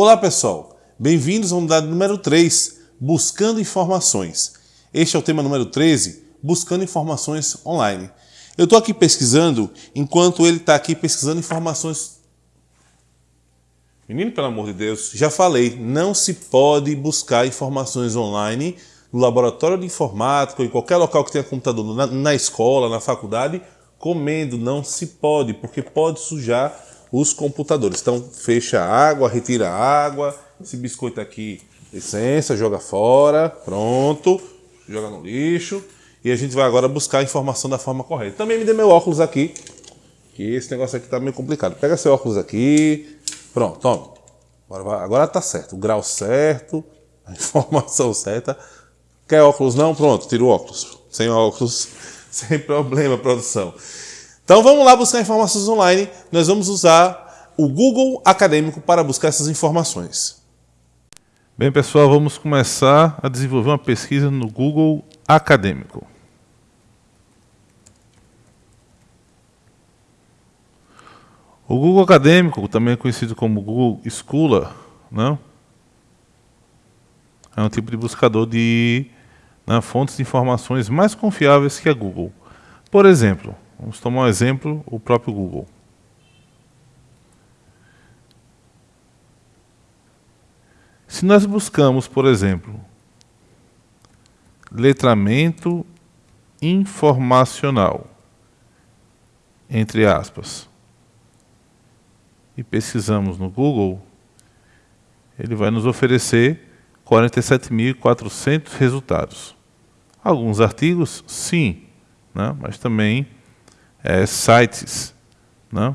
Olá pessoal, bem-vindos à unidade número 3, Buscando Informações. Este é o tema número 13, Buscando Informações Online. Eu estou aqui pesquisando, enquanto ele está aqui pesquisando informações... Menino, pelo amor de Deus, já falei, não se pode buscar informações online no laboratório de informática em qualquer local que tenha computador, na, na escola, na faculdade, comendo, não se pode, porque pode sujar os computadores. Então, fecha a água, retira a água, esse biscoito aqui, licença, joga fora, pronto, joga no lixo. E a gente vai agora buscar a informação da forma correta. Também me dê meu óculos aqui, que esse negócio aqui tá meio complicado. Pega seu óculos aqui, pronto, tome. Agora, agora tá certo, o grau certo, a informação certa. Quer óculos não? Pronto, tira o óculos. Sem óculos, sem problema, produção. Então vamos lá buscar informações online. Nós vamos usar o Google Acadêmico para buscar essas informações. Bem, pessoal, vamos começar a desenvolver uma pesquisa no Google Acadêmico. O Google Acadêmico, também conhecido como Google Scholar, não? é um tipo de buscador de né, fontes de informações mais confiáveis que a Google. Por exemplo, Vamos tomar um exemplo, o próprio Google. Se nós buscamos, por exemplo, letramento informacional, entre aspas, e pesquisamos no Google, ele vai nos oferecer 47.400 resultados. Alguns artigos, sim, né? mas também é, sites, né?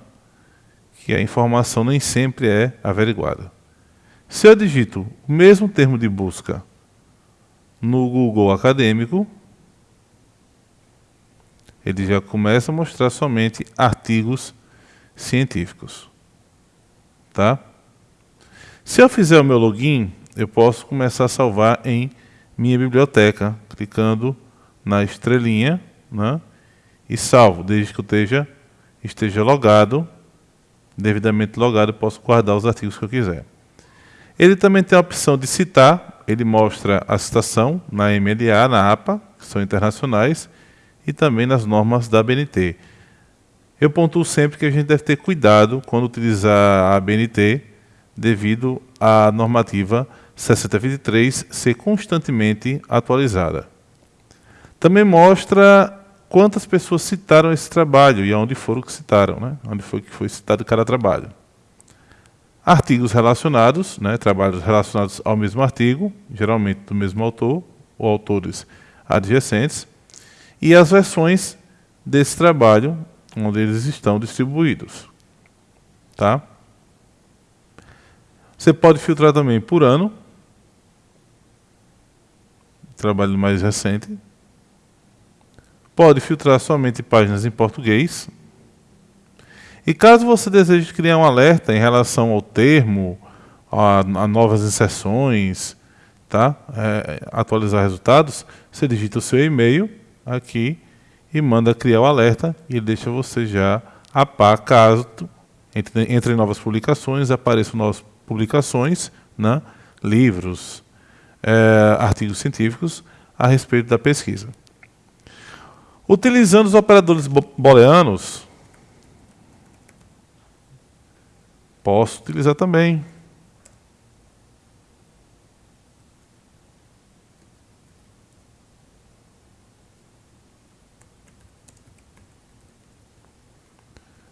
que a informação nem sempre é averiguada. Se eu digito o mesmo termo de busca no Google Acadêmico, ele já começa a mostrar somente artigos científicos. Tá? Se eu fizer o meu login, eu posso começar a salvar em minha biblioteca, clicando na estrelinha, né? E salvo, desde que eu esteja, esteja logado, devidamente logado, posso guardar os artigos que eu quiser. Ele também tem a opção de citar, ele mostra a citação na MLA, na APA, que são internacionais, e também nas normas da ABNT. Eu pontuo sempre que a gente deve ter cuidado quando utilizar a ABNT, devido à normativa 6023 ser constantemente atualizada. Também mostra quantas pessoas citaram esse trabalho e aonde foram que citaram, né? onde foi que foi citado cada trabalho. Artigos relacionados, né? trabalhos relacionados ao mesmo artigo, geralmente do mesmo autor, ou autores adjacentes, e as versões desse trabalho, onde eles estão distribuídos. Tá? Você pode filtrar também por ano, trabalho mais recente, pode filtrar somente páginas em português. E caso você deseje criar um alerta em relação ao termo, a, a novas inserções, tá? É, atualizar resultados, você digita o seu e-mail aqui e manda criar o alerta e ele deixa você já a par caso entre, entre novas publicações apareçam novas publicações, né? livros, é, artigos científicos a respeito da pesquisa. Utilizando os operadores booleanos, posso utilizar também.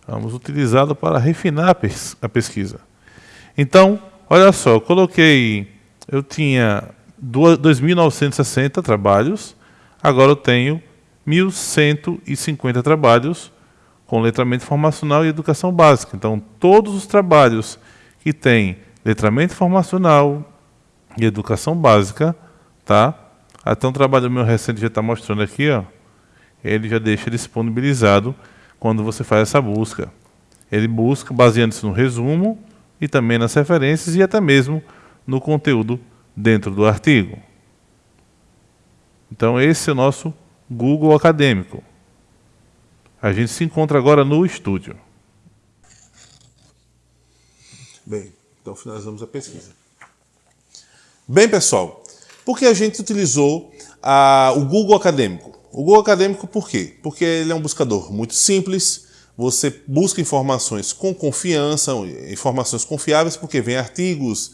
Vamos utilizá-lo para refinar a pesquisa. Então, olha só, eu coloquei, eu tinha 2.960 trabalhos, agora eu tenho 1.150 trabalhos com letramento informacional e educação básica. Então, todos os trabalhos que têm letramento informacional e educação básica, tá? Até um trabalho meu recente já está mostrando aqui, ó. Ele já deixa disponibilizado quando você faz essa busca. Ele busca baseando-se no resumo e também nas referências e até mesmo no conteúdo dentro do artigo. Então esse é o nosso Google Acadêmico. A gente se encontra agora no estúdio. Bem, Então finalizamos a pesquisa. Bem, pessoal, por que a gente utilizou a, o Google Acadêmico? O Google Acadêmico por quê? Porque ele é um buscador muito simples, você busca informações com confiança, informações confiáveis, porque vem artigos,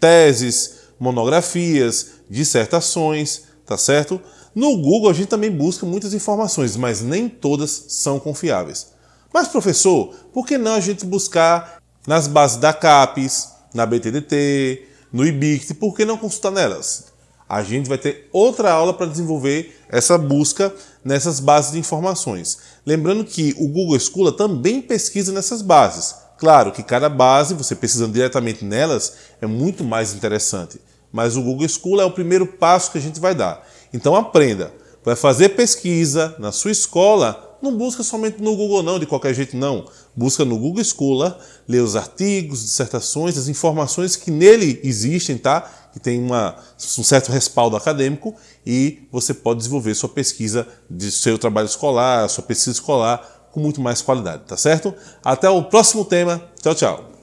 teses, monografias, dissertações, tá certo? No Google a gente também busca muitas informações, mas nem todas são confiáveis. Mas professor, por que não a gente buscar nas bases da CAPES, na BTDT, no IBICT, por que não consultar nelas? A gente vai ter outra aula para desenvolver essa busca nessas bases de informações. Lembrando que o Google Scholar também pesquisa nessas bases. Claro que cada base, você pesquisando diretamente nelas, é muito mais interessante. Mas o Google Scholar é o primeiro passo que a gente vai dar. Então aprenda. Vai fazer pesquisa na sua escola, não busca somente no Google não, de qualquer jeito não. Busca no Google Scholar, lê os artigos, dissertações, as informações que nele existem, tá? Que tem uma, um certo respaldo acadêmico e você pode desenvolver sua pesquisa de seu trabalho escolar, sua pesquisa escolar com muito mais qualidade, tá certo? Até o próximo tema. Tchau, tchau.